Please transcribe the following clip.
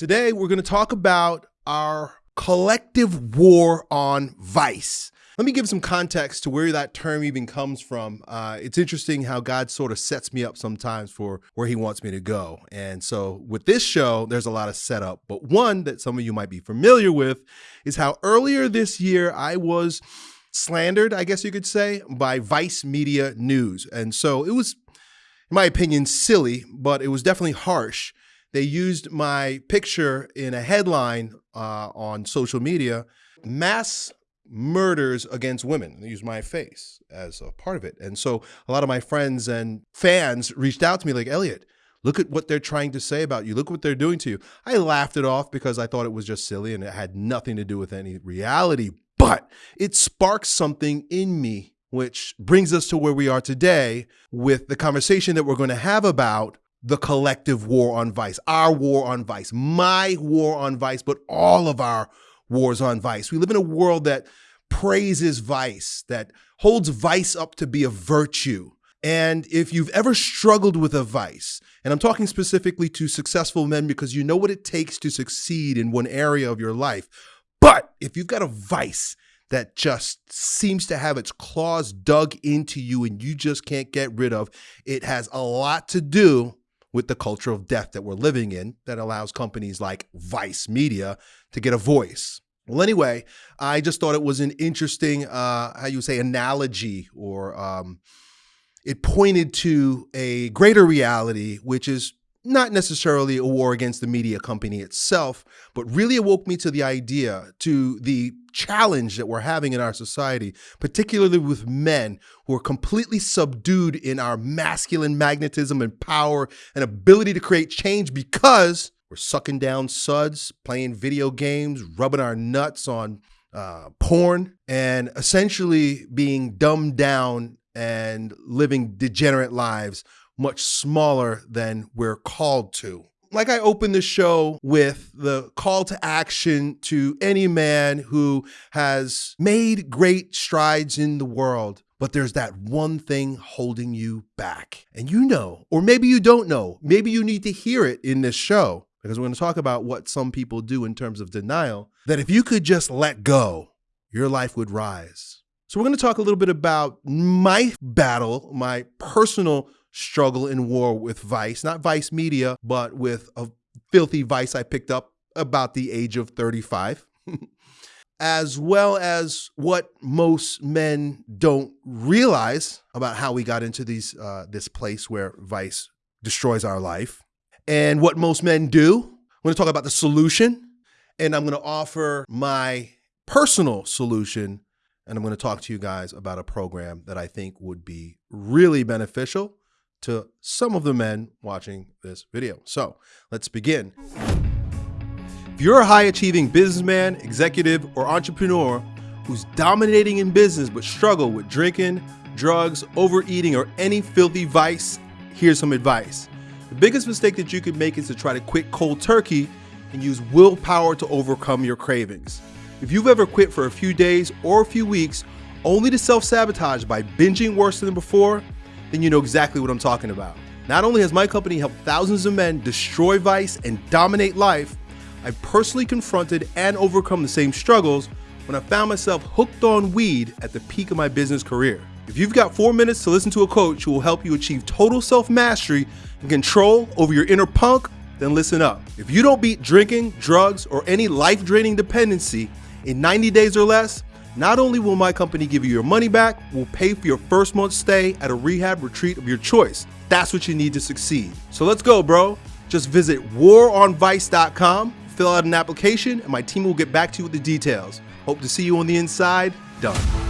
Today, we're going to talk about our collective war on vice. Let me give some context to where that term even comes from. Uh, it's interesting how God sort of sets me up sometimes for where He wants me to go. And so, with this show, there's a lot of setup. But one that some of you might be familiar with is how earlier this year I was slandered, I guess you could say, by Vice Media News. And so it was, in my opinion, silly, but it was definitely harsh. They used my picture in a headline uh, on social media mass murders against women. They used my face as a part of it. And so a lot of my friends and fans reached out to me like, Elliot, look at what they're trying to say about you. Look what they're doing to you. I laughed it off because I thought it was just silly and it had nothing to do with any reality but it sparked something in me, which brings us to where we are today with the conversation that we're going to have about the collective war on vice, our war on vice, my war on vice, but all of our wars on vice. We live in a world that praises vice, that holds vice up to be a virtue. And if you've ever struggled with a vice, and I'm talking specifically to successful men because you know what it takes to succeed in one area of your life, but if you've got a vice that just seems to have its claws dug into you and you just can't get rid of, it has a lot to do with the culture of death that we're living in that allows companies like Vice Media to get a voice. Well, anyway, I just thought it was an interesting, uh, how you say, analogy, or um, it pointed to a greater reality, which is not necessarily a war against the media company itself, but really awoke me to the idea, to the challenge that we're having in our society, particularly with men who are completely subdued in our masculine magnetism and power and ability to create change because we're sucking down suds, playing video games, rubbing our nuts on uh, porn, and essentially being dumbed down and living degenerate lives much smaller than we're called to. Like I opened the show with the call to action to any man who has made great strides in the world, but there's that one thing holding you back. And you know, or maybe you don't know, maybe you need to hear it in this show because we're going to talk about what some people do in terms of denial, that if you could just let go, your life would rise. So, we're going to talk a little bit about my battle, my personal struggle in war with Vice, not Vice Media, but with a filthy Vice I picked up about the age of 35. as well as what most men don't realize about how we got into these uh, this place where vice destroys our life, and what most men do. I'm going to talk about the solution, and I'm going to offer my personal solution, and I'm going to talk to you guys about a program that I think would be really beneficial to some of the men watching this video. So let's begin. If you're a high achieving businessman, executive, or entrepreneur who's dominating in business but struggle with drinking, drugs, overeating, or any filthy vice, here's some advice. The biggest mistake that you could make is to try to quit cold turkey and use willpower to overcome your cravings. If you've ever quit for a few days or a few weeks only to self sabotage by binging worse than before, then you know exactly what I'm talking about. Not only has my company helped thousands of men destroy vice and dominate life, I've personally confronted and overcome the same struggles when I found myself hooked on weed at the peak of my business career. If you've got four minutes to listen to a coach who will help you achieve total self mastery and control over your inner punk, then listen up. If you don't beat drinking, drugs, or any life draining dependency in 90 days or less, not only will my company give you your money back, we'll pay for your first month's stay at a rehab retreat of your choice. That's what you need to succeed. So let's go, bro. Just visit waronvice.com, fill out an application, and my team will get back to you with the details. Hope to see you on the inside. Done.